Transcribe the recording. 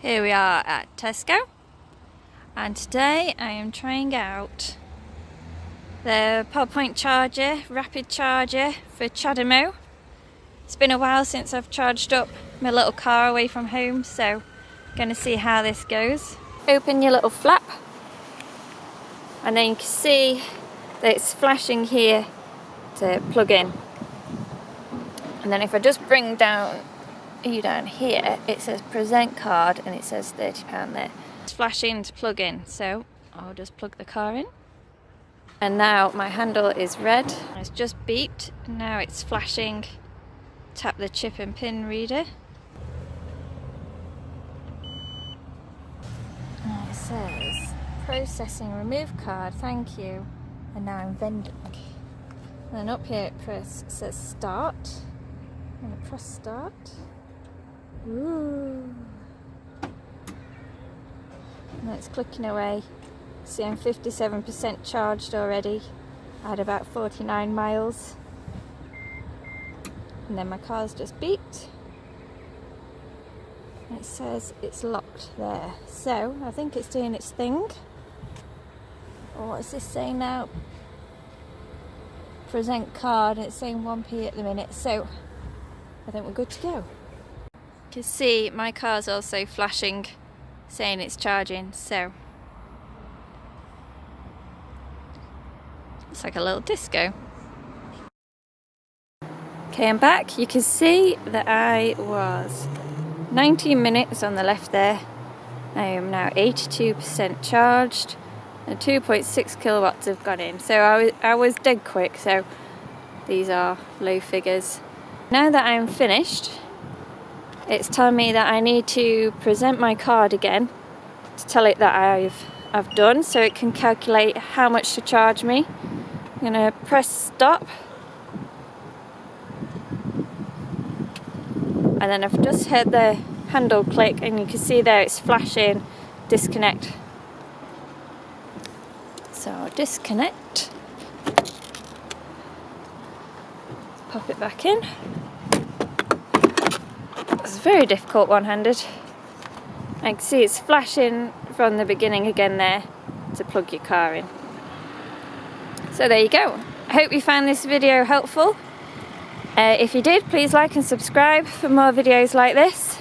Here we are at Tesco and today I am trying out the Pod Point charger, rapid charger for CHAdeMO. It's been a while since I've charged up my little car away from home so I'm going to see how this goes. Open your little flap and then you can see that it's flashing here to plug in and then if I just bring down you down here it says present card and it says £30 there. It's flashing to plug in so I'll just plug the car in. And now my handle is red. It's just beeped. Now it's flashing. Tap the chip and pin reader. And it says processing remove card thank you. And now I'm vending. And then up here it press says start. I'm gonna press start Ooh. And it's clicking away. See I'm 57% charged already. I had about 49 miles. And then my car's just beeped. It says it's locked there. So I think it's doing its thing. Oh, what is this saying now? Present card it's saying 1p at the minute. So I think we're good to go. Can see my car's also flashing saying it's charging so it's like a little disco. Okay I'm back you can see that I was 19 minutes on the left there I am now 82% charged and 2.6 kilowatts have gone in so I was, I was dead quick so these are low figures. Now that I'm finished it's telling me that I need to present my card again to tell it that I've I've done so it can calculate how much to charge me. I'm gonna press stop. And then I've just heard the handle click and you can see there it's flashing disconnect. So disconnect. Pop it back in it's very difficult one-handed. I can see it's flashing from the beginning again there to plug your car in. So there you go. I hope you found this video helpful. Uh, if you did, please like and subscribe for more videos like this.